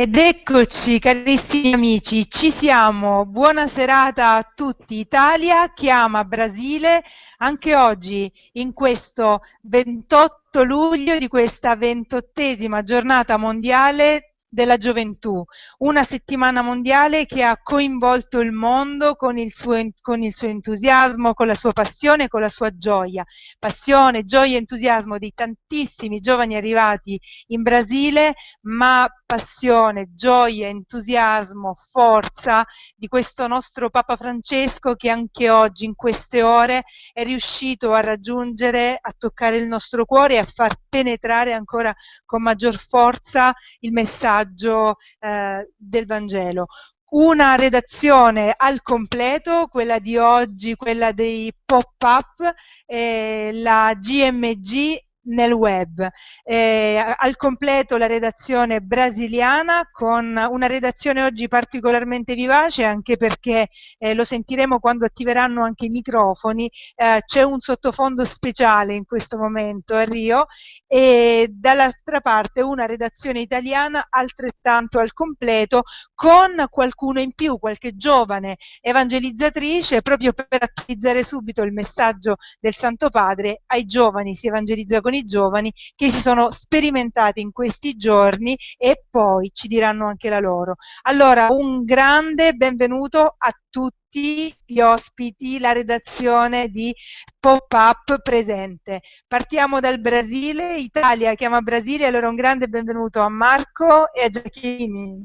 Ed eccoci carissimi amici, ci siamo, buona serata a tutti. Italia chiama Brasile anche oggi in questo 28 luglio di questa ventottesima giornata mondiale della gioventù, una settimana mondiale che ha coinvolto il mondo con il, suo, con il suo entusiasmo, con la sua passione, con la sua gioia. Passione, gioia e entusiasmo di tantissimi giovani arrivati in Brasile, ma passione, gioia, entusiasmo, forza di questo nostro Papa Francesco che anche oggi, in queste ore, è riuscito a raggiungere, a toccare il nostro cuore e a far penetrare ancora con maggior forza il messaggio eh, del Vangelo. Una redazione al completo, quella di oggi, quella dei pop-up, eh, la GMG nel web. Eh, al completo la redazione brasiliana con una redazione oggi particolarmente vivace anche perché eh, lo sentiremo quando attiveranno anche i microfoni, eh, c'è un sottofondo speciale in questo momento a Rio e dall'altra parte una redazione italiana altrettanto al completo con qualcuno in più, qualche giovane evangelizzatrice proprio per attualizzare subito il messaggio del Santo Padre ai giovani, si evangelizza con con i giovani che si sono sperimentati in questi giorni e poi ci diranno anche la loro. Allora, un grande benvenuto a tutti gli ospiti, la redazione di Pop-Up presente. Partiamo dal Brasile, Italia chiama Brasile, allora un grande benvenuto a Marco e a Giacchini.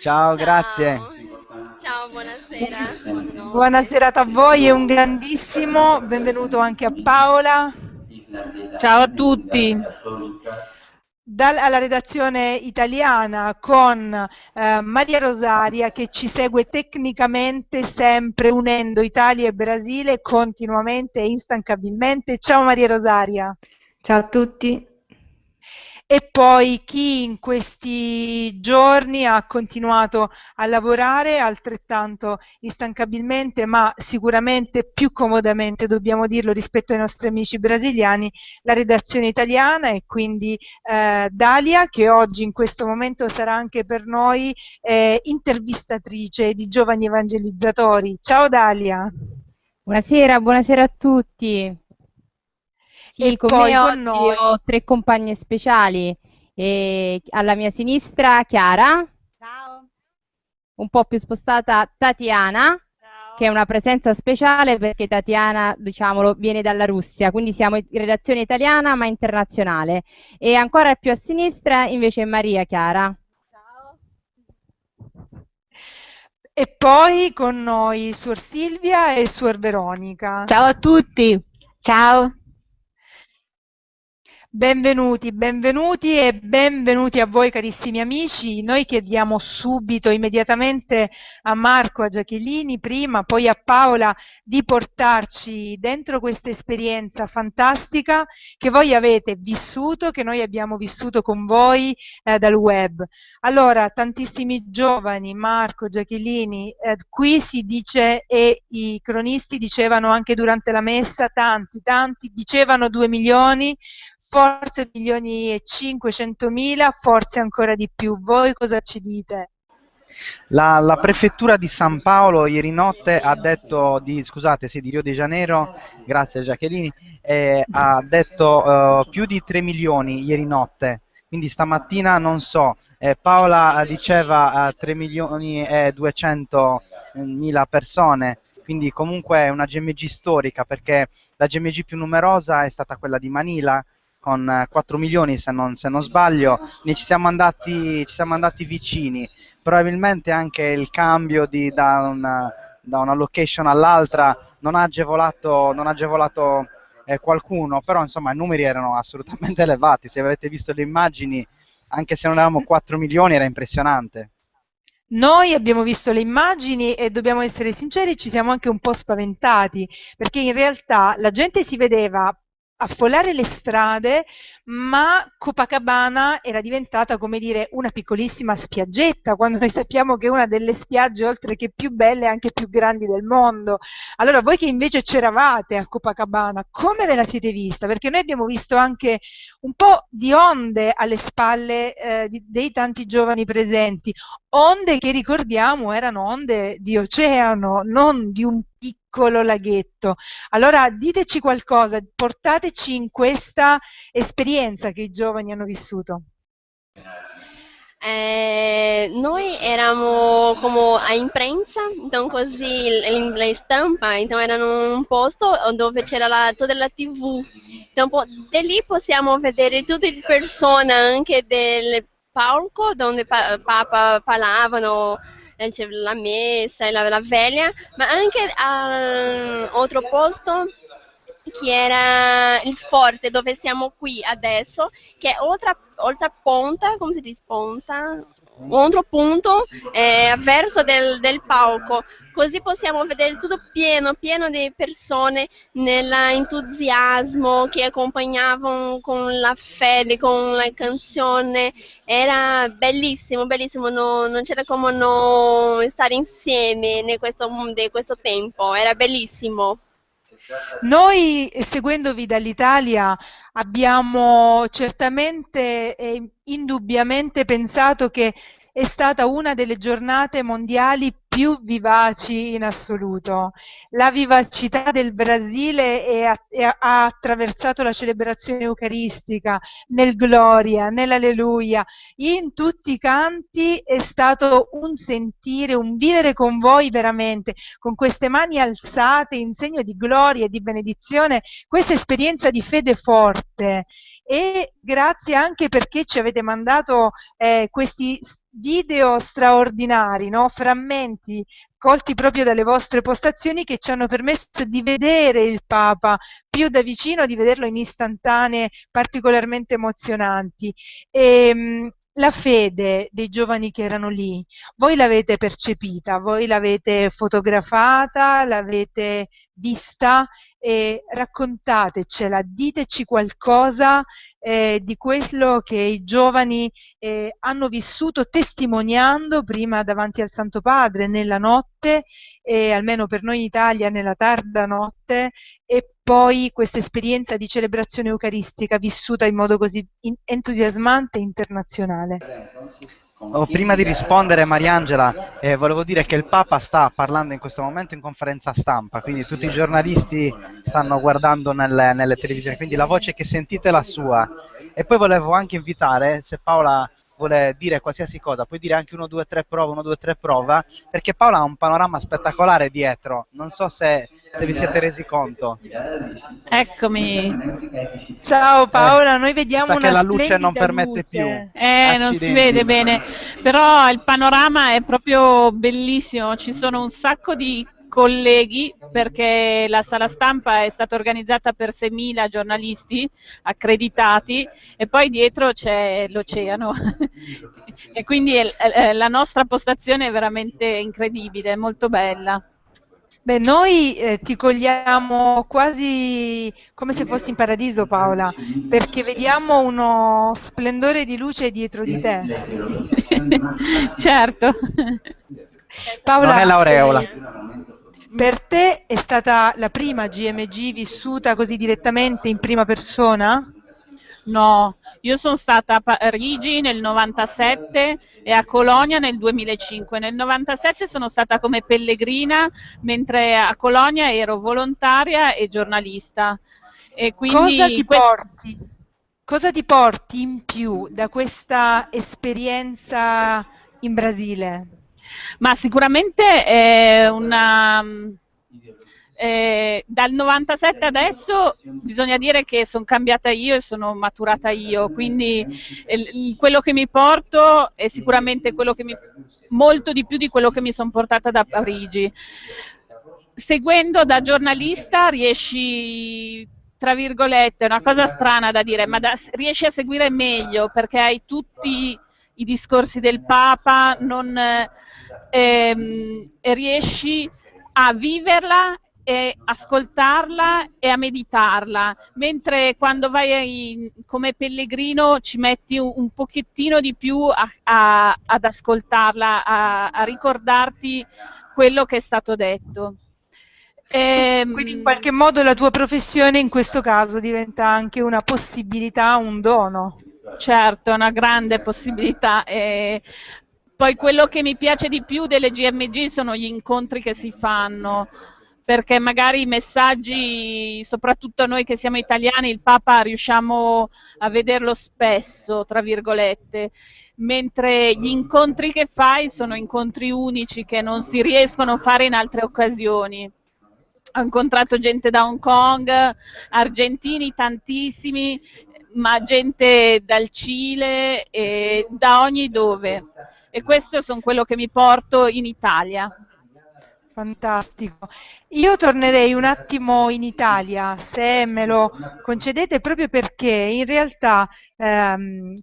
Ciao, Ciao. grazie. Ciao, buonasera. Buona serata a voi e un grandissimo benvenuto anche a Paola. Ciao a tutti. Dalla redazione italiana con eh, Maria Rosaria che ci segue tecnicamente sempre unendo Italia e Brasile continuamente e instancabilmente. Ciao Maria Rosaria. Ciao a tutti e poi chi in questi giorni ha continuato a lavorare altrettanto instancabilmente ma sicuramente più comodamente dobbiamo dirlo rispetto ai nostri amici brasiliani la redazione italiana e quindi eh, Dalia che oggi in questo momento sarà anche per noi eh, intervistatrice di giovani evangelizzatori. Ciao Dalia. Buonasera buonasera a tutti sì, e con poi me con noi ho tre compagne speciali. E alla mia sinistra Chiara. Ciao. Un po' più spostata Tatiana. Ciao. Che è una presenza speciale perché Tatiana, diciamolo, viene dalla Russia, quindi siamo in redazione italiana ma internazionale. E ancora più a sinistra invece è Maria Chiara. Ciao. E poi con noi Suor Silvia e Suor Veronica. Ciao a tutti. Ciao. Benvenuti, benvenuti e benvenuti a voi carissimi amici. Noi chiediamo subito, immediatamente a Marco, a Giachellini prima, poi a Paola di portarci dentro questa esperienza fantastica che voi avete vissuto, che noi abbiamo vissuto con voi eh, dal web. Allora, tantissimi giovani, Marco, Giachellini, eh, qui si dice e i cronisti dicevano anche durante la messa, tanti, tanti, dicevano due milioni, forse milioni e 500 mila, forse ancora di più. Voi cosa ci dite? La, la, prefettura di San Paolo ieri notte ha detto di, scusate, sì, di Rio de Janeiro, grazie Giacchellini, eh, ha detto uh, più di 3 milioni ieri notte, quindi stamattina non so, eh, Paola diceva uh, 3 milioni e 200 mila persone, quindi comunque è una GMG storica perché la GMG più numerosa è stata quella di Manila con 4 milioni se non, se non sbaglio, ne ci siamo, andati, ci siamo andati vicini, probabilmente anche il cambio di, da, una, da, una, location all'altra non ha agevolato, non ha agevolato eh, qualcuno, però insomma i numeri erano assolutamente elevati, se avete visto le immagini, anche se non eravamo 4 milioni era impressionante. Noi abbiamo visto le immagini e dobbiamo essere sinceri, ci siamo anche un po' spaventati, perché in realtà la gente si vedeva affollare le strade, ma Copacabana era diventata, come dire, una piccolissima spiaggetta, quando noi sappiamo che è una delle spiagge, oltre che più belle, anche più grandi del mondo. Allora, voi che invece c'eravate a Copacabana, come ve la siete vista? Perché noi abbiamo visto anche un po' di onde alle spalle eh, di, dei tanti giovani presenti, onde che ricordiamo erano onde di oceano, non di un piccolo laghetto. Allora diteci qualcosa, portateci in questa esperienza che i giovani hanno vissuto. Eh, noi eravamo come a imprensa, então così la stampa, então era un posto dove c'era la, tutta la tv. Então da lì possiamo vedere tutte le persone anche del palco dove pa Papa parlavano la messa e la, la veglia, ma anche a altro posto che era il forte dove siamo qui adesso, che è oltre, oltre ponta, come si dice ponta? Un altro punto eh, verso del, del, palco, così possiamo vedere tutto pieno, pieno di persone nell'entusiasmo che accompagnavano con la fede, con la canzone, era bellissimo, bellissimo, no, non c'era come non stare insieme in questo, in questo tempo, era bellissimo. Noi, seguendovi dall'Italia, abbiamo certamente e indubbiamente pensato che è stata una delle giornate mondiali più vivaci in assoluto. La vivacità del Brasile è, è, ha attraversato la celebrazione eucaristica nel Gloria, nell'Alleluia, in tutti i canti è stato un sentire, un vivere con voi veramente, con queste mani alzate in segno di gloria e di benedizione, questa esperienza di fede forte e grazie anche perché ci avete mandato eh, questi video straordinari, no? frammenti colti proprio dalle vostre postazioni che ci hanno permesso di vedere il Papa più da vicino, di vederlo in istantanee particolarmente emozionanti. E, ehm, la fede dei giovani che erano lì, voi l'avete percepita, voi l'avete fotografata, l'avete vista e raccontatecela, diteci qualcosa eh, di quello che i giovani eh, hanno vissuto testimoniando prima davanti al Santo Padre nella notte e almeno per noi in Italia nella tarda notte e poi questa esperienza di celebrazione eucaristica vissuta in modo così entusiasmante e internazionale. Oh, prima di rispondere Mariangela, eh, volevo dire che il Papa sta parlando in questo momento in conferenza stampa, quindi tutti i giornalisti stanno guardando nelle, nelle televisioni, quindi la voce che sentite è la sua. E poi volevo anche invitare, se Paola vuole dire qualsiasi cosa, puoi dire anche 1, 2, 3 prova, 1, 2, 3 prova, perché Paola ha un panorama spettacolare dietro, non so se, se vi siete resi conto. Eccomi. Ciao Paola, eh, noi vediamo sa che la luce non permette luce. più. Eh, Accidenti. non si vede bene, però il panorama è proprio bellissimo, ci sono un sacco di colleghi perché la sala stampa è stata organizzata per 6.000 giornalisti accreditati e poi dietro c'è l'oceano e quindi è, la nostra postazione è veramente incredibile, molto bella. Beh, noi eh, ti cogliamo quasi come se fossi in paradiso, Paola, perché vediamo uno splendore di luce dietro di te. certo. Paola, non è l'aureola. Per te è stata la prima GMG vissuta così direttamente in prima persona? No, io sono stata a Parigi nel 97 e a Colonia nel 2005. Nel 97 sono stata come pellegrina, mentre a Colonia ero volontaria e giornalista. E cosa, ti porti, cosa ti porti in più da questa esperienza in Brasile? Ma sicuramente è una... Eh, dal 97 adesso bisogna dire che sono cambiata io e sono maturata io, quindi eh, quello che mi porto è sicuramente mi, molto di più di quello che mi sono portata da Parigi. Seguendo da giornalista riesci, tra virgolette, è una cosa strana da dire, ma da, riesci a seguire meglio perché hai tutti i discorsi del Papa, non, ehm, riesci a viverla e ascoltarla e a meditarla, mentre quando vai come pellegrino ci metti un, un pochettino di più a, a, ad ascoltarla, a, a, ricordarti quello che è stato detto. E, ehm, Quindi in qualche modo la tua professione in questo caso diventa anche una possibilità, un dono. Certo, una grande possibilità. E poi quello che mi piace di più delle GMG sono gli incontri che si fanno perché magari i messaggi, soprattutto noi che siamo italiani, il Papa riusciamo a vederlo spesso, tra virgolette, mentre gli incontri che fai sono incontri unici che non si riescono a fare in altre occasioni. Ho incontrato gente da Hong Kong, argentini tantissimi, ma gente dal Cile e da ogni dove. E questo sono quello che mi porto in Italia. Fantastico. Io tornerei un attimo in Italia, se me lo concedete, proprio perché in realtà ehm,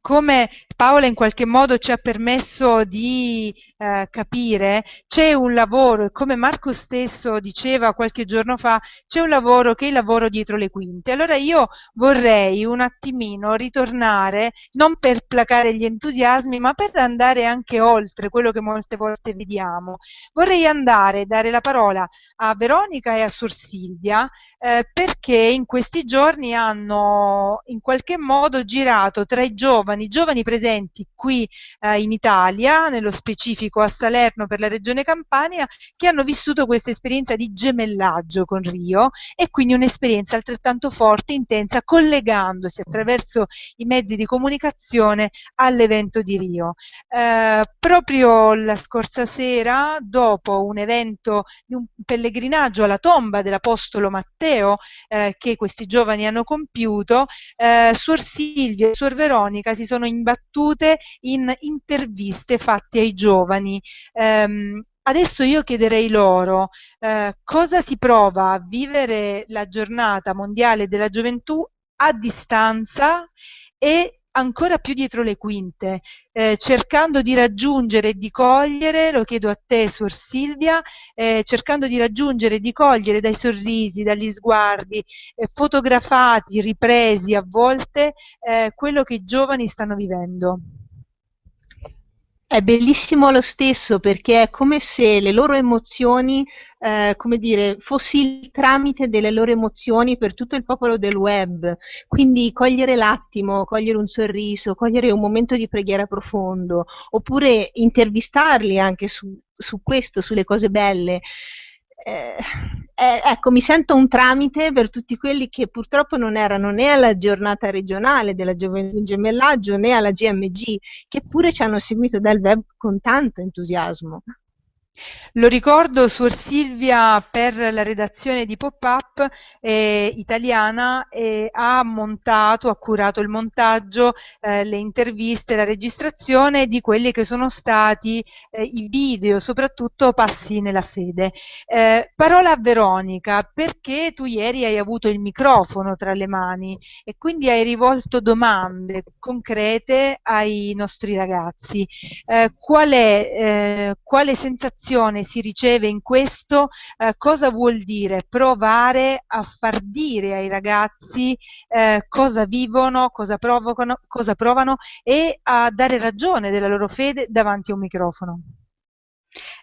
come Paola in qualche modo ci ha permesso di eh, capire, c'è un lavoro, come Marco stesso diceva qualche giorno fa, c'è un lavoro che è il lavoro dietro le quinte. Allora io vorrei un attimino ritornare, non per placare gli entusiasmi, ma per andare anche oltre quello che molte volte vediamo. Vorrei andare, dare la parola a Veronica e a Sor Silvia, eh, perché in questi giorni hanno in qualche modo girato tra i giovani giovani, presenti qui eh, in Italia, nello specifico a Salerno per la regione Campania, che hanno vissuto questa esperienza di gemellaggio con Rio e quindi un'esperienza altrettanto forte, intensa, collegandosi attraverso i mezzi di comunicazione all'evento di Rio. Eh, proprio la scorsa sera, dopo un evento di un pellegrinaggio alla tomba dell'Apostolo Matteo eh, che questi giovani hanno compiuto, eh, Suor Silvia e Suor Veronica Repubblica si sono imbattute in interviste fatte ai giovani. Um, adesso io chiederei loro uh, cosa si prova a vivere la giornata mondiale della gioventù a distanza e ancora più dietro le quinte, eh, cercando di raggiungere e di cogliere, lo chiedo a te Suor Silvia, eh, cercando di raggiungere e di cogliere dai sorrisi, dagli sguardi, eh, fotografati, ripresi a volte, eh, quello che i giovani stanno vivendo. È bellissimo lo stesso perché è come se le loro emozioni, eh, come dire, fossi il tramite delle loro emozioni per tutto il popolo del web. Quindi cogliere l'attimo, cogliere un sorriso, cogliere un momento di preghiera profondo, oppure intervistarli anche su, su questo, sulle cose belle eh, eh, ecco, mi sento un tramite per tutti quelli che purtroppo non erano né alla giornata regionale della gioventù in gemellaggio né alla GMG, che pure ci hanno seguito dal web con tanto entusiasmo. Lo ricordo, Suor Silvia per la redazione di Pop-Up eh, italiana eh, ha montato, ha curato il montaggio, eh, le interviste, la registrazione di quelli che sono stati eh, i video, soprattutto Passi nella fede. Eh, parola a Veronica, perché tu ieri hai avuto il microfono tra le mani e quindi hai rivolto domande concrete ai nostri ragazzi. Eh, qual è, quale sensazione istruzione si riceve in questo, eh, cosa vuol dire provare a far dire ai ragazzi eh, cosa vivono, cosa provocano, cosa provano e a dare ragione della loro fede davanti a un microfono.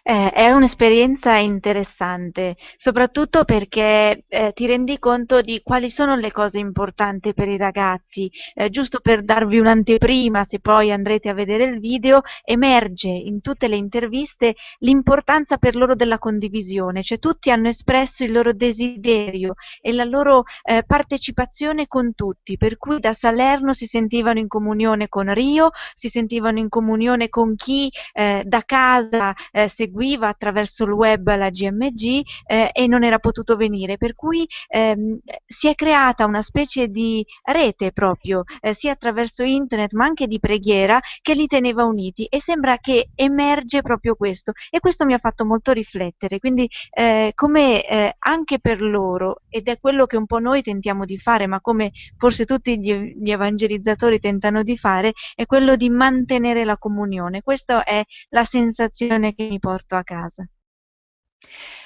Eh, è un'esperienza interessante, soprattutto perché eh, ti rendi conto di quali sono le cose importanti per i ragazzi. Eh, giusto per darvi un'anteprima, se poi andrete a vedere il video, emerge in tutte le interviste l'importanza per loro della condivisione, cioè tutti hanno espresso il loro desiderio e la loro eh, partecipazione con tutti, per cui da Salerno si sentivano in comunione con Rio, si sentivano in comunione con chi eh, da casa eh, seguiva attraverso il web la GMG eh, e non era potuto venire, per cui ehm, si è creata una specie di rete proprio, eh, sia attraverso internet ma anche di preghiera, che li teneva uniti. E sembra che emerge proprio questo. E questo mi ha fatto molto riflettere, quindi eh, come eh, anche per loro, ed è quello che un po' noi tentiamo di fare, ma come forse tutti gli, gli evangelizzatori tentano di fare, è quello di mantenere la comunione. Questa è la sensazione che mi porto a casa.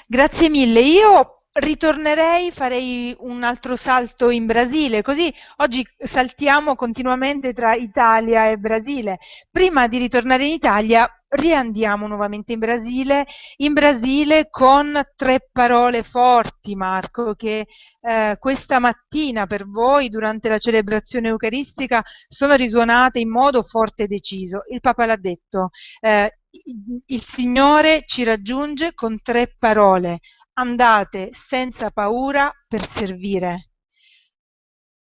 Grazie mille. Io ritornerei, farei un altro salto in Brasile, così oggi saltiamo continuamente tra Italia e Brasile. Prima di ritornare in Italia, riandiamo nuovamente in Brasile, in Brasile con tre parole forti, Marco, che eh, questa mattina per voi, durante la celebrazione eucaristica, sono risuonate in modo forte e deciso. Il Papa l'ha detto, eh, il Signore ci raggiunge con tre parole, andate senza paura per servire.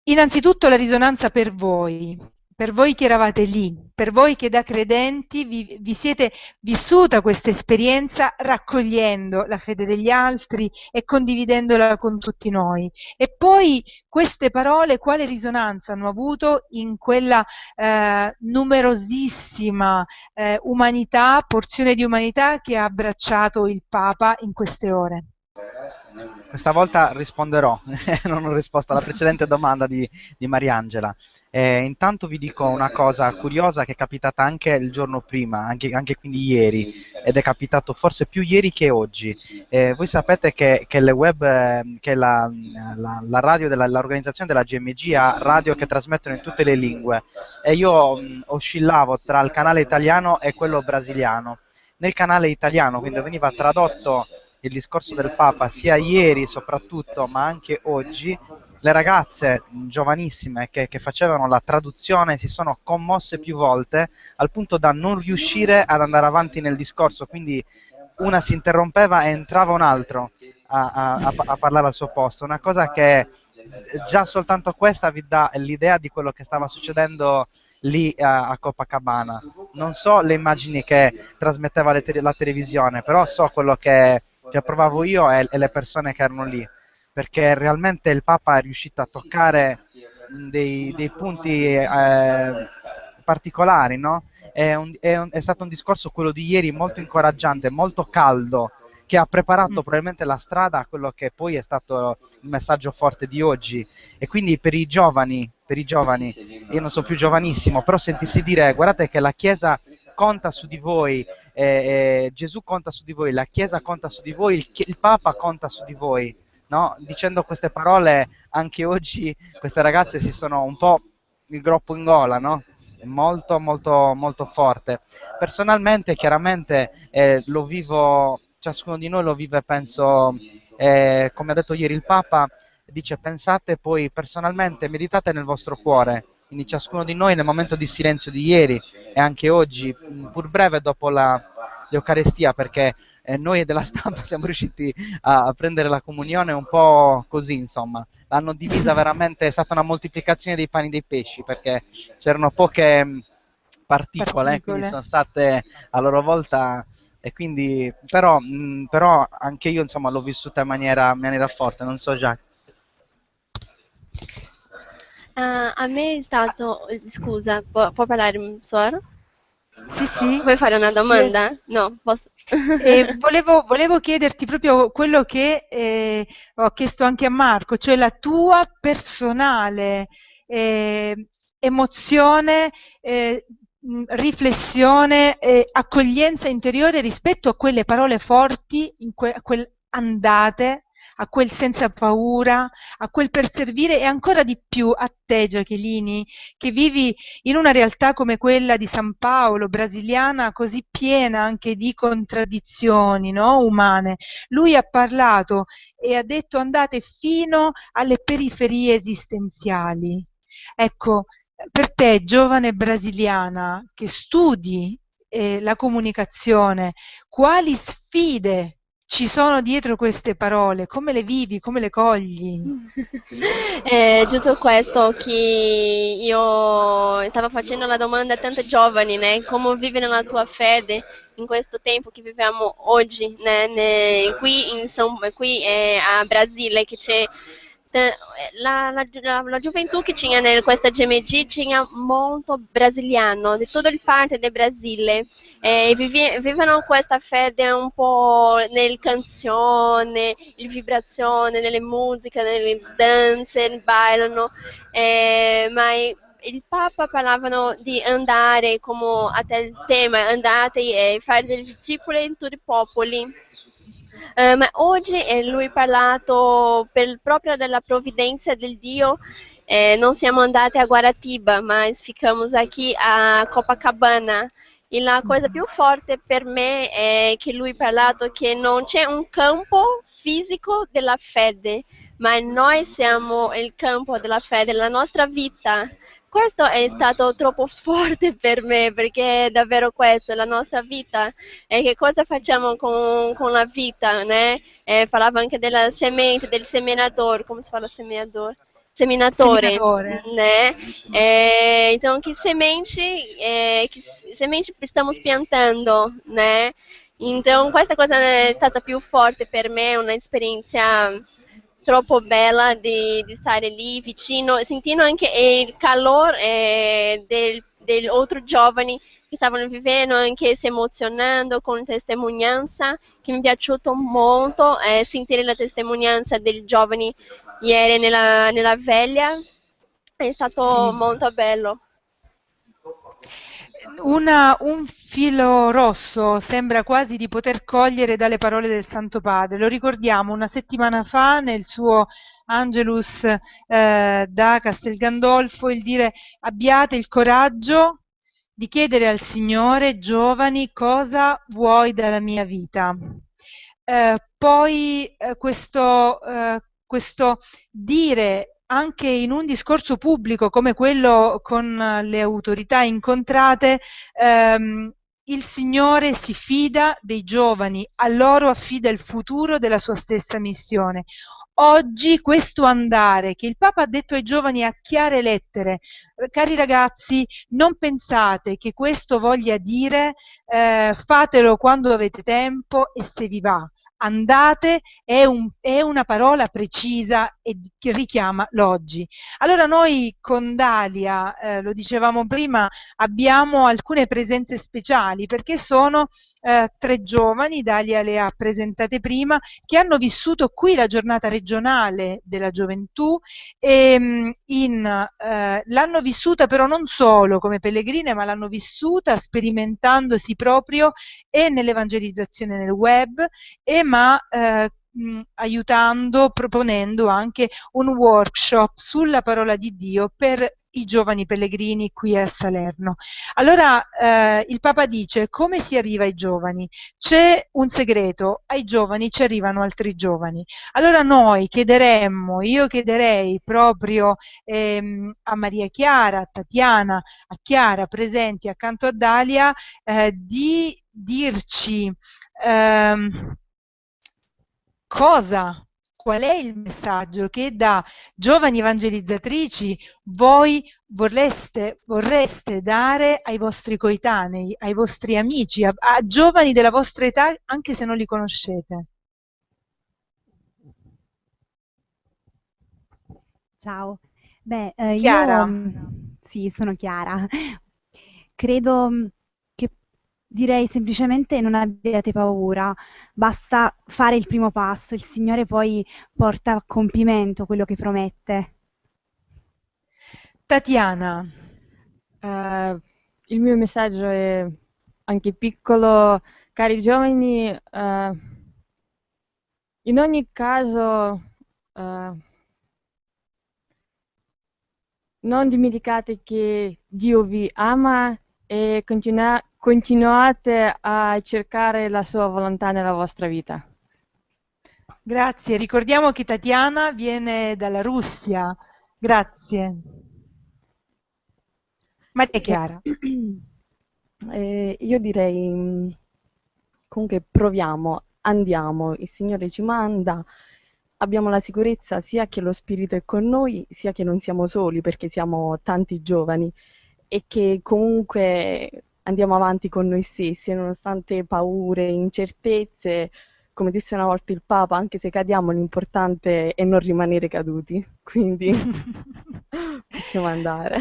Innanzitutto la risonanza per voi, per voi che eravate lì, per voi che da credenti vi, vi, siete vissuta questa esperienza raccogliendo la fede degli altri e condividendola con tutti noi. E poi queste parole quale risonanza hanno avuto in quella eh, numerosissima eh, umanità, porzione di umanità che ha abbracciato il Papa in queste ore? Questa volta risponderò, non ho risposto alla precedente domanda di, di Mariangela. Eh, intanto vi dico una cosa curiosa che è capitata anche il giorno prima, anche, anche quindi ieri, ed è capitato forse più ieri che oggi. Eh, voi sapete che, che, web, eh, che la, la, la, radio dell'organizzazione della GMG ha radio che trasmettono in tutte le lingue e io mh, oscillavo tra il canale italiano e quello brasiliano. Nel canale italiano, quindi veniva tradotto il discorso del Papa sia ieri soprattutto, ma anche oggi, le ragazze giovanissime che, che, facevano la traduzione si sono commosse più volte al punto da non riuscire ad andare avanti nel discorso, quindi una si interrompeva e entrava un altro a, a, a parlare al suo posto, una cosa che già soltanto questa vi dà l'idea di quello che stava succedendo lì a, a Copacabana. Non so le immagini che trasmetteva te- la televisione, però so quello che che provavo io e, e le persone che erano lì, perché realmente il Papa è riuscito a toccare dei, dei punti eh, particolari, no? È, un, è, un, è, stato un discorso quello di ieri molto incoraggiante, molto caldo, che ha preparato mm. probabilmente la strada a quello che poi è stato il messaggio forte di oggi. E quindi per i giovani, per i giovani, io non sono più giovanissimo, però sentirsi dire guardate che la Chiesa conta su di voi, eh, eh, Gesù conta su di voi, la Chiesa conta su di voi, il, il Papa conta su di voi. No? Dicendo queste parole, anche oggi queste ragazze si sono un po' il groppo in gola, no? molto molto molto forte. Personalmente, chiaramente, eh, lo vivo, ciascuno di noi lo vive, penso, eh, come ha detto ieri il Papa, dice pensate poi personalmente, meditate nel vostro cuore, quindi ciascuno di noi nel momento di silenzio di ieri e anche oggi, pur breve dopo l'Eucarestia, perché eh, noi della stampa siamo riusciti a, a, prendere la comunione un po' così, insomma, l'hanno divisa veramente, è stata una moltiplicazione dei pani e dei pesci, perché c'erano poche particole, particole. quindi sono state a loro volta e quindi però, mh, però anche io insomma l'ho vissuta in maniera, in maniera forte, non so Jacques. Uh, a me è stato, scusa, può, può parlare Suor? Sì, sì. Vuoi fare una domanda? Eh, no, posso. eh, volevo, volevo, chiederti proprio quello che eh, ho chiesto anche a Marco, cioè la tua personale eh, emozione, eh, riflessione, accoglienza interiore rispetto a quelle parole forti, in que- a quel andate a quel senza paura, a quel per servire e ancora di più a te Giachelini, che vivi in una realtà come quella di San Paolo, brasiliana, così piena anche di contraddizioni no? umane. Lui ha parlato e ha detto andate fino alle periferie esistenziali. Ecco, per te, giovane brasiliana, che studi eh, la comunicazione, quali sfide ci sono dietro queste parole? Come le vivi? Come le cogli? È giusto questo che io stavo facendo la domanda a tanti giovani, né? Come vivi la tua fede in questo tempo che viviamo oggi, né? Qui, in, qui eh, a Brasile che c'è la, la, gioventù che tinha in questa GMG tinha molto brasiliano, di tutto il parte del Brasile, e vive, vivono questa fede un po' nel canzone, il vibrazione, nelle musiche, nelle danze, ballano, eh, ma il Papa parlavano di andare, come até il tema, andate e fare delle discepoli in tutti i popoli. Eh, ma oggi eh, lui ha parlato per, proprio della provvidenza del Dio. Eh, non siamo andati a Guaratiba, ma ficamos aqui a Copacabana. E la cosa più forte per me è che lui ha parlato che non c'è un campo fisico della fede, ma noi siamo il campo della fede, la nostra vita questo è stato troppo forte per me perché è davvero questo, la nostra vita e che cosa facciamo con, con la vita, né? Eh, parlava anche della semente, del seminatore, come si fa la seminatore? Seminatore, Seminatore. né? É, então, que semente, é, que semente estamos piantando, né? Então, questa cosa è stata più forte per me, un'esperienza troppo bella di, di, stare lì vicino, sentendo anche il calore eh, degli altri giovani che stavano vivendo, anche si emozionando con testimonianza, che mi è piaciuto molto eh, sentire la testimonianza dei giovani ieri nella, nella veglia, è stato Sì. molto bello. Una- un filo rosso sembra quasi di poter cogliere dalle parole del Santo Padre. Lo ricordiamo una settimana fa nel suo Angelus eh, da Castel Gandolfo il dire abbiate il coraggio di chiedere al Signore, giovani, cosa vuoi dalla mia vita. Eh, poi eh, questo, eh, questo dire anche in un discorso pubblico come quello con le autorità incontrate, ehm, il Signore si fida dei giovani, a loro affida il futuro della sua stessa missione. Oggi questo andare che il Papa ha detto ai giovani a chiare lettere, cari ragazzi, non pensate che questo voglia dire eh, fatelo quando avete tempo e se vi va andate è, un, è, una parola precisa e che richiama l'oggi. Allora noi con Dalia, eh, lo dicevamo prima, abbiamo alcune presenze speciali perché sono eh, tre giovani, Dalia le ha presentate prima, che hanno vissuto qui la giornata regionale della gioventù e in, eh, l'hanno vissuta però non solo come pellegrine, ma l'hanno vissuta sperimentandosi proprio e nell'evangelizzazione nel web e ma eh, aiutando, proponendo anche un workshop sulla parola di Dio per i giovani pellegrini qui a Salerno. Allora eh, il Papa dice come si arriva ai giovani? C'è un segreto, ai giovani ci arrivano altri giovani. Allora noi chiederemmo, io chiederei proprio ehm, a Maria Chiara, a Tatiana, a Chiara presenti accanto a Dalia eh, di dirci ehm, cosa, qual è il messaggio che da giovani evangelizzatrici voi vorreste, vorreste dare ai vostri coetanei, ai vostri amici, a, a giovani della vostra età anche se non li conoscete. Ciao, beh, eh, Chiara. io sì, sono Chiara. Credo direi semplicemente non abbiate paura, basta fare il primo passo, il Signore poi porta a compimento quello che promette. Tatiana. Eh, il mio messaggio è anche piccolo, cari giovani, eh, in ogni caso eh, non dimenticate che Dio vi ama e continua- continuate a cercare la sua volontà nella vostra vita. Grazie, ricordiamo che Tatiana viene dalla Russia. Grazie. Maria Chiara. Eh, io direi mh, comunque proviamo, andiamo, il Signore ci manda, abbiamo la sicurezza sia che lo Spirito è con noi, sia che non siamo soli perché siamo tanti giovani e che comunque andiamo avanti con noi stessi e nonostante paure, incertezze, come disse una volta il Papa, anche se cadiamo l'importante è non rimanere caduti, quindi possiamo andare.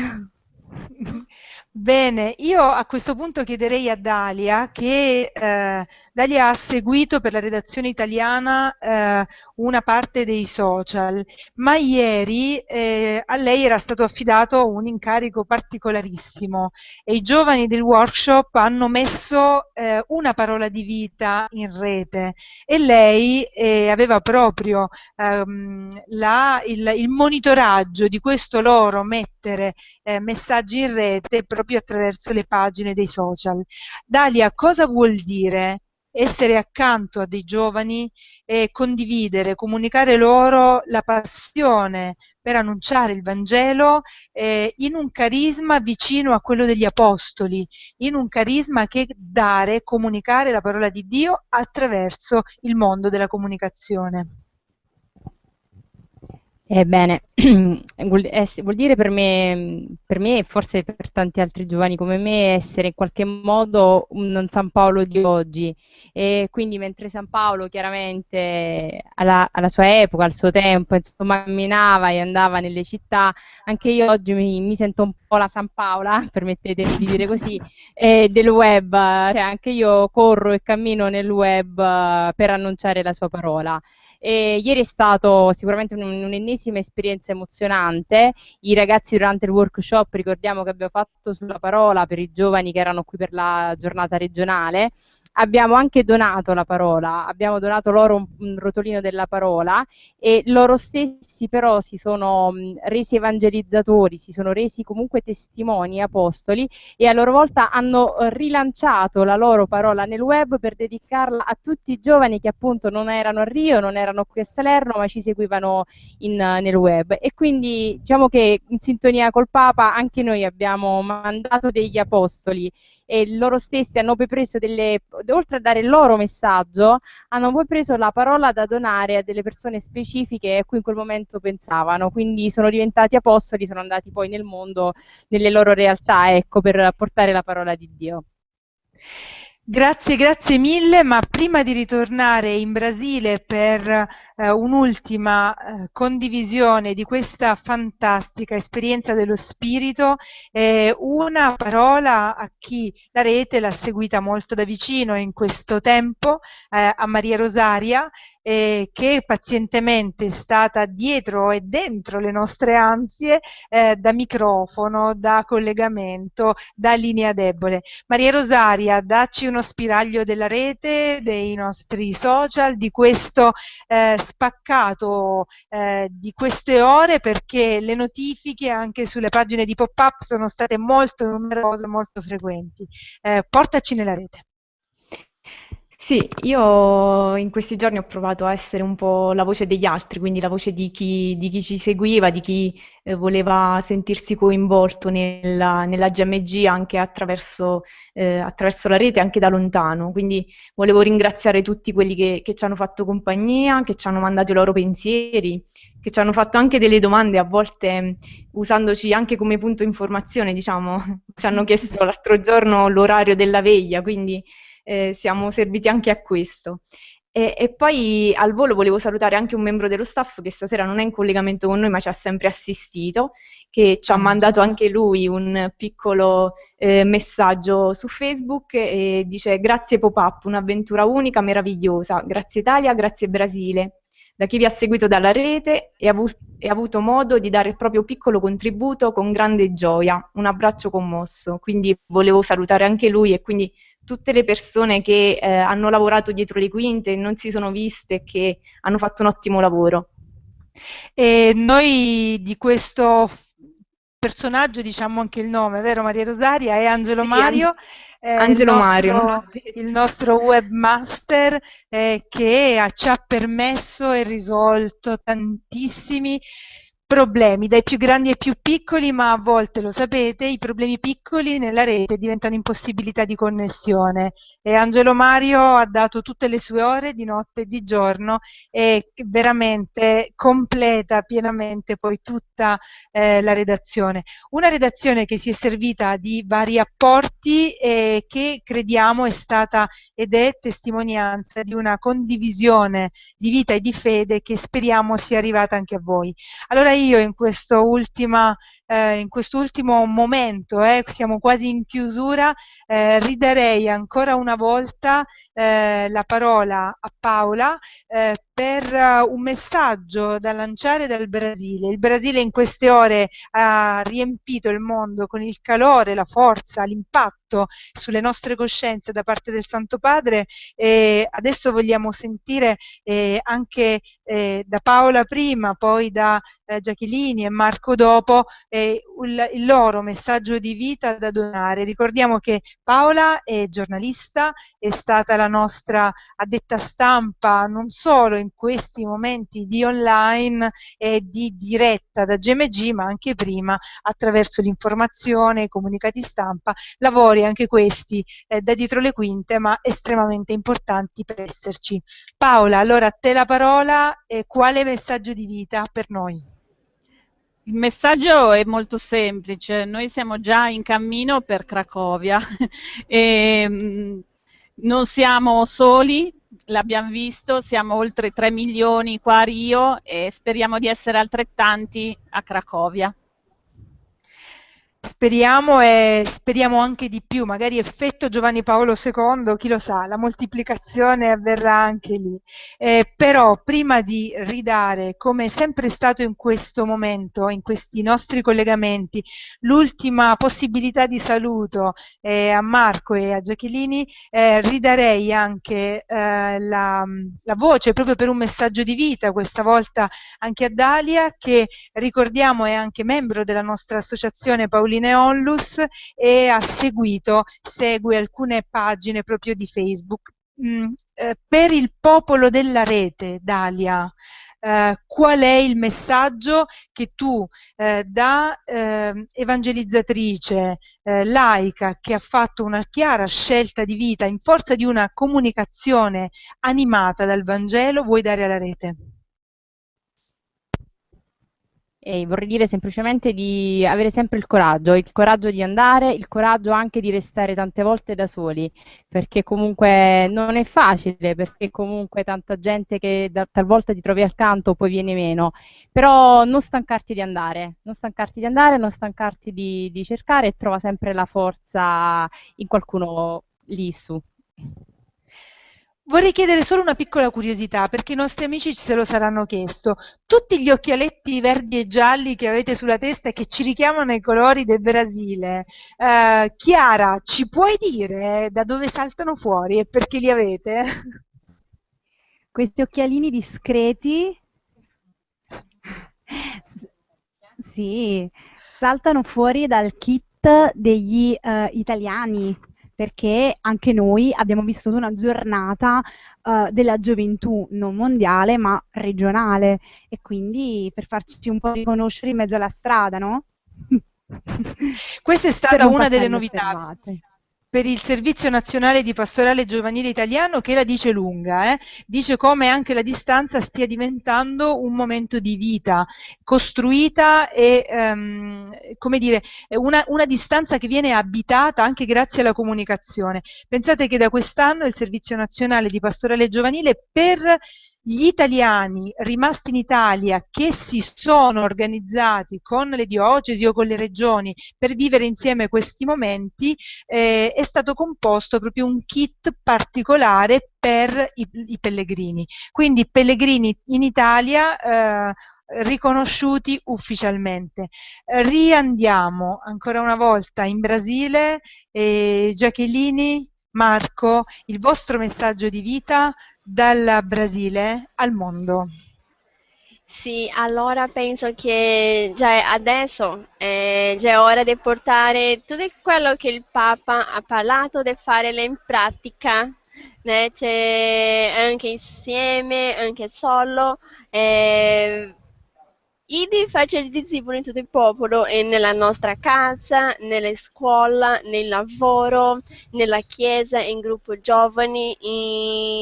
Bene, io a questo punto chiederei a Dalia che eh, Dalia ha seguito per la redazione italiana eh, una parte dei social, ma ieri eh, a lei era stato affidato un incarico particolarissimo e i giovani del workshop hanno messo eh, una parola di vita in rete e lei eh, aveva proprio ehm, la, il, il, monitoraggio di questo loro mettere eh, messaggi in rete proprio attraverso le pagine dei social. Dalia, cosa vuol dire essere accanto a dei giovani e condividere, comunicare loro la passione per annunciare il Vangelo eh, in un carisma vicino a quello degli Apostoli, in un carisma che dare, comunicare la parola di Dio attraverso il mondo della comunicazione. Ebbene, vuol, vuol, dire per me, per me e forse per tanti altri giovani come me essere in qualche modo un San Paolo di oggi e quindi mentre San Paolo chiaramente alla, alla sua epoca, al suo tempo, insomma camminava e andava nelle città, anche io oggi mi, mi sento un po' la San Paola, permettetemi di dire così, eh, del web, cioè anche io corro e cammino nel web per annunciare la sua parola. E ieri è stato sicuramente un'ennesima esperienza emozionante. I ragazzi durante il workshop, ricordiamo che abbiamo fatto sulla parola per i giovani che erano qui per la giornata regionale, abbiamo anche donato la parola, abbiamo donato loro un, un, rotolino della parola e loro stessi però si sono mh, resi evangelizzatori, si sono resi comunque testimoni, apostoli e a loro volta hanno rilanciato la loro parola nel web per dedicarla a tutti i giovani che appunto non erano a Rio, non erano qui a Salerno ma ci seguivano in, nel web. E quindi diciamo che in sintonia col Papa anche noi abbiamo mandato degli apostoli e loro stessi hanno poi preso delle, oltre a dare il loro messaggio, hanno poi preso la parola da donare a delle persone specifiche a cui in quel momento pensavano, quindi sono diventati apostoli, sono andati poi nel mondo, nelle loro realtà, ecco, per portare la parola di Dio. Grazie, grazie mille, ma prima di ritornare in Brasile per eh, un'ultima eh, condivisione di questa fantastica esperienza dello spirito, eh, una parola a chi la rete l'ha seguita molto da vicino in questo tempo, eh, a Maria Rosaria, eh, che pazientemente è stata dietro e dentro le nostre ansie eh, da microfono, da collegamento, da linea debole. Maria Rosaria, dacci uno spiraglio della rete, dei nostri social, di questo eh, spaccato eh, di queste ore perché le notifiche anche sulle pagine di pop-up sono state molto numerose, molto frequenti. Eh, portaci nella rete. Sì, io in questi giorni ho provato a essere un po' la voce degli altri, quindi la voce di chi, di chi ci seguiva, di chi eh, voleva sentirsi coinvolto nella, nella GMG anche attraverso, eh, attraverso, la rete, anche da lontano. Quindi volevo ringraziare tutti quelli che, che, ci hanno fatto compagnia, che ci hanno mandato i loro pensieri, che ci hanno fatto anche delle domande, a volte usandoci anche come punto informazione, diciamo. Ci hanno chiesto l'altro giorno l'orario della veglia, quindi eh, siamo serviti anche a questo. E, e, poi al volo volevo salutare anche un membro dello staff che stasera non è in collegamento con noi ma ci ha sempre assistito, che ci ha mandato anche lui un piccolo eh, messaggio su Facebook e dice grazie Pop-Up, un'avventura unica, meravigliosa, grazie Italia, grazie Brasile. Da chi vi ha seguito dalla rete e ha, avu- e ha avuto modo di dare il proprio piccolo contributo con grande gioia, un abbraccio commosso. Quindi volevo salutare anche lui e quindi tutte le persone che eh, hanno lavorato dietro le quinte, non si sono viste e che hanno fatto un ottimo lavoro. E noi di questo personaggio diciamo anche il nome, vero Maria Rosaria? È Angelo sì, Mario. Eh, Angelo il nostro, Mario. Il nostro webmaster eh, che ci ha permesso e risolto tantissimi problemi, dai più grandi ai più piccoli, ma a volte lo sapete, i problemi piccoli nella rete diventano impossibilità di connessione. E Angelo Mario ha dato tutte le sue ore di notte e di giorno e veramente completa pienamente poi tutta eh, la redazione. Una redazione che si è servita di vari apporti e che crediamo è stata ed è testimonianza di una condivisione di vita e di fede che speriamo sia arrivata anche a voi. Allora io in questo, ultima, eh, in quest'ultimo momento, eh, siamo quasi in chiusura, eh, ridarei ancora una volta eh, la parola a Paola eh, per uh, un messaggio da lanciare dal Brasile. Il Brasile in queste ore ha riempito il mondo con il calore, la forza, l'impatto sulle nostre coscienze da parte del Santo Padre e adesso vogliamo sentire eh, anche eh, da Paola prima, poi da eh, Giachellini e Marco dopo il, il loro messaggio di vita da donare. Ricordiamo che Paola è giornalista, è stata la nostra addetta stampa non solo in questi momenti di online e di diretta da GMG, ma anche prima attraverso l'informazione, i comunicati stampa, lavori anche questi eh, da dietro le quinte, ma estremamente importanti per esserci. Paola, allora a te la parola, e quale messaggio di vita per noi? Il messaggio è molto semplice, noi siamo già in cammino per Cracovia e mm, non siamo soli, l'abbiamo visto, siamo oltre 3 milioni qua a Rio e speriamo di essere altrettanti a Cracovia. Speriamo e speriamo anche di più, magari effetto Giovanni Paolo II, chi lo sa, la moltiplicazione avverrà anche lì. Eh, però prima di ridare, come è sempre stato in questo momento, in questi nostri collegamenti, l'ultima possibilità di saluto eh, a Marco e a Giachellini, eh, ridarei anche eh, la, la voce proprio per un messaggio di vita, questa volta anche a Dalia, che ricordiamo è anche membro della nostra associazione Paolina Pauline Onlus e ha seguito, segue alcune pagine proprio di Facebook. Mm, eh, per il popolo della rete, Dalia, eh, qual è il messaggio che tu eh, da eh, evangelizzatrice eh, laica che ha fatto una chiara scelta di vita in forza di una comunicazione animata dal Vangelo vuoi dare alla rete? E vorrei dire semplicemente di avere sempre il coraggio, il coraggio di andare, il coraggio anche di restare tante volte da soli, perché comunque non è facile, perché comunque tanta gente che da, talvolta ti trovi accanto poi viene meno, però non stancarti di andare, non stancarti di andare, non stancarti di, di cercare e trova sempre la forza in qualcuno lì su. Vorrei chiedere solo una piccola curiosità, perché i nostri amici se lo saranno chiesto. Tutti gli occhialetti verdi e gialli che avete sulla testa e che ci richiamano ai colori del Brasile, eh, Chiara, ci puoi dire da dove saltano fuori e perché li avete? Questi occhialini discreti, sì, saltano fuori dal kit degli uh, italiani perché anche noi abbiamo vissuto una giornata uh, della gioventù non mondiale ma regionale e quindi per farci un po' riconoscere in mezzo alla strada, no? Questa è stata una delle novità. Fermate per il Servizio Nazionale di Pastorale Giovanile Italiano che la dice lunga, eh? dice come anche la distanza stia diventando un momento di vita costruita e ehm, come dire, una, una, distanza che viene abitata anche grazie alla comunicazione. Pensate che da quest'anno il Servizio Nazionale di Pastorale Giovanile per gli italiani rimasti in Italia che si sono organizzati con le diocesi o con le regioni per vivere insieme questi momenti eh, è stato composto proprio un kit particolare per i, i pellegrini. Quindi pellegrini in Italia eh, riconosciuti ufficialmente. riandiamo ancora una volta in Brasile. Eh, Giachellini, Marco, il vostro messaggio di vita dal Brasile al mondo. Sì, allora penso che già adesso eh, già è ora di portare tutto quello che il Papa ha parlato di fare in pratica, né? C'è anche insieme, anche solo. Eh, Idi faccia discepoli in tutto il popolo e nella nostra casa, nella scuola, nel lavoro, nella chiesa, in gruppo giovani,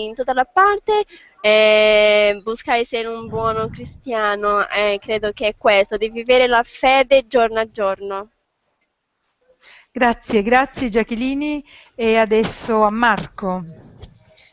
in tutta la parte. Eh, buscare essere un buono cristiano, eh, credo che è questo, di vivere la fede giorno a giorno. Grazie, grazie Giachellini e adesso a Marco.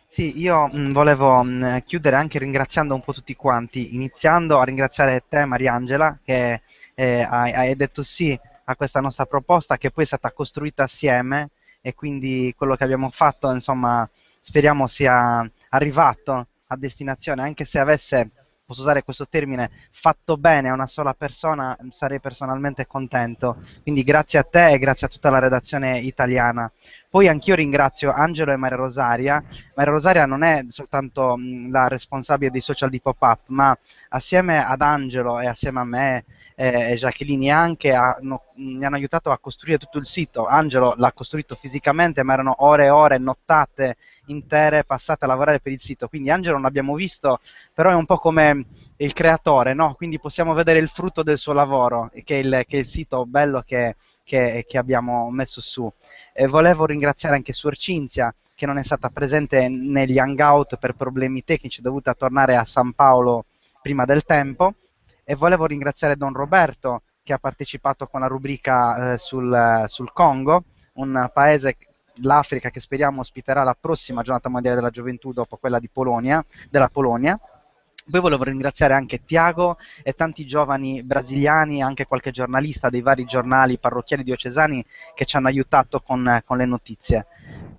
Sì, io mh, volevo mh, chiudere anche ringraziando un po' tutti quanti, iniziando a ringraziare te Mariangela che eh, hai, hai detto sì a questa nostra proposta che poi è stata costruita assieme e quindi quello che abbiamo fatto insomma speriamo sia arrivato a destinazione anche se avesse posso usare questo termine, fatto bene a una sola persona, sarei personalmente contento. Quindi grazie a te e grazie a tutta la redazione italiana. Poi anch'io ringrazio Angelo e Maria Rosaria. Maria Rosaria non è soltanto la responsabile dei social di Pop-Up, ma assieme ad Angelo e assieme a me eh, e Jacqueline anche hanno, mi hanno aiutato a costruire tutto il sito. Angelo l'ha costruito fisicamente, ma erano ore e ore, nottate intere passate a lavorare per il sito. Quindi Angelo non l'abbiamo visto, però è un po' come il creatore, no? Quindi possiamo vedere il frutto del suo lavoro, che è il, che è il sito bello che, che, che abbiamo messo su. E volevo ringraziare anche Suor Cinzia, che non è stata presente negli hangout per problemi tecnici, è dovuta tornare a San Paolo prima del tempo. E volevo ringraziare Don Roberto, che ha partecipato con la rubrica eh, sul, sul Congo, un paese l'Africa che speriamo ospiterà la prossima giornata mondiale della gioventù dopo quella di Polonia, della Polonia. Poi volevo ringraziare anche Tiago e tanti giovani brasiliani, anche qualche giornalista dei vari giornali parrocchiali diocesani che ci hanno aiutato con, con le notizie.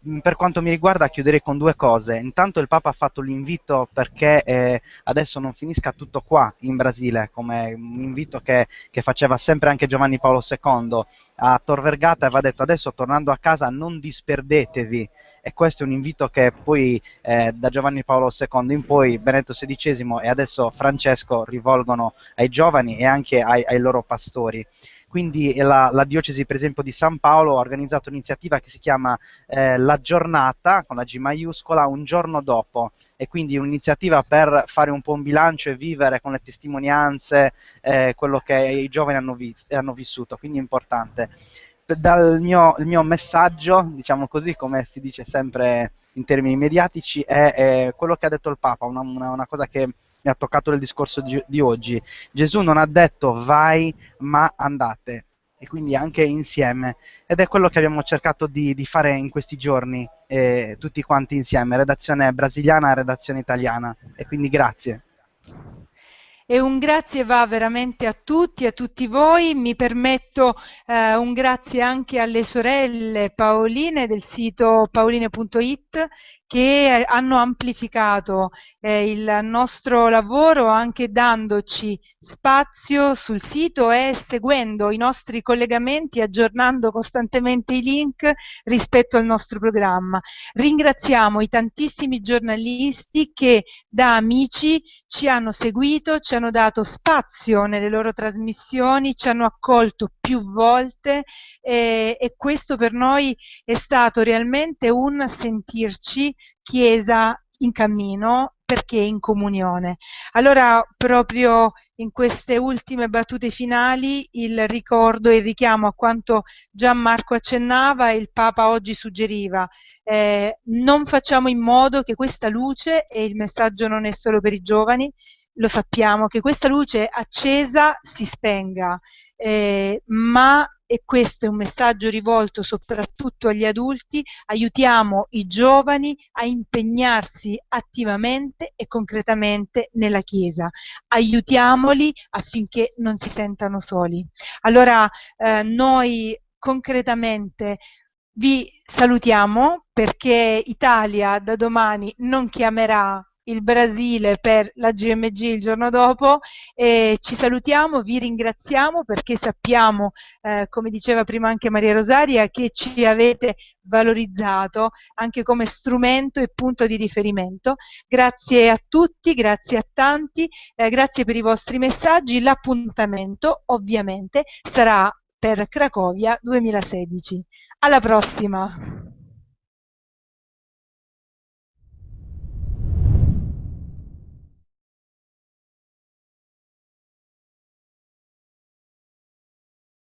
Mm, per quanto mi riguarda chiuderei con due cose. Intanto il Papa ha fatto l'invito perché eh, adesso non finisca tutto qua in Brasile, come un invito che, che faceva sempre anche Giovanni Paolo II a Tor Vergata aveva detto adesso tornando a casa non disperdetevi e questo è un invito che poi eh, da Giovanni Paolo II in poi Benedetto XVI e adesso Francesco rivolgono ai giovani e anche ai, ai loro pastori. Quindi la, la, diocesi per esempio di San Paolo ha organizzato un'iniziativa che si chiama eh, La giornata, con la G maiuscola, un giorno dopo, e quindi un'iniziativa per fare un po' un bilancio e vivere con le testimonianze eh, quello che i giovani hanno, vis- hanno vissuto, quindi è importante. Dal mio, il mio messaggio, diciamo così, come si dice sempre in termini mediatici, è, è quello che ha detto il Papa, una, una, una cosa che mi ha toccato nel discorso di, di oggi. Gesù non ha detto vai, ma andate e quindi anche insieme. Ed è quello che abbiamo cercato di, di fare in questi giorni, eh, tutti quanti insieme, redazione brasiliana e redazione italiana. E quindi grazie. E un grazie va veramente a tutti, a tutti voi. Mi permetto eh, un grazie anche alle sorelle Paoline del sito paoline.it che hanno amplificato eh, il nostro lavoro anche dandoci spazio sul sito e seguendo i nostri collegamenti, aggiornando costantemente i link rispetto al nostro programma. Ringraziamo i tantissimi giornalisti che da amici ci hanno seguito, ci hanno dato spazio nelle loro trasmissioni, ci hanno accolto più volte eh, e questo per noi è stato realmente un sentirci Chiesa in cammino perché in comunione. Allora, proprio in queste ultime battute finali, il ricordo e il richiamo a quanto Gianmarco accennava e il Papa oggi suggeriva. Eh, non facciamo in modo che questa luce, e il messaggio non è solo per i giovani, lo sappiamo, che questa luce accesa si spenga, eh, ma e questo è un messaggio rivolto soprattutto agli adulti, aiutiamo i giovani a impegnarsi attivamente e concretamente nella Chiesa, aiutiamoli affinché non si sentano soli. Allora eh, noi concretamente vi salutiamo perché Italia da domani non chiamerà il Brasile per la GMG il giorno dopo e ci salutiamo, vi ringraziamo perché sappiamo, eh, come diceva prima anche Maria Rosaria, che ci avete valorizzato anche come strumento e punto di riferimento. Grazie a tutti, grazie a tanti, eh, grazie per i vostri messaggi. L'appuntamento ovviamente sarà per Cracovia 2016. Alla prossima!